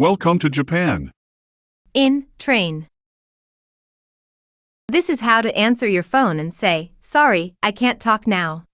Welcome to Japan. In train. This is how to answer your phone and say, Sorry, I can't talk now.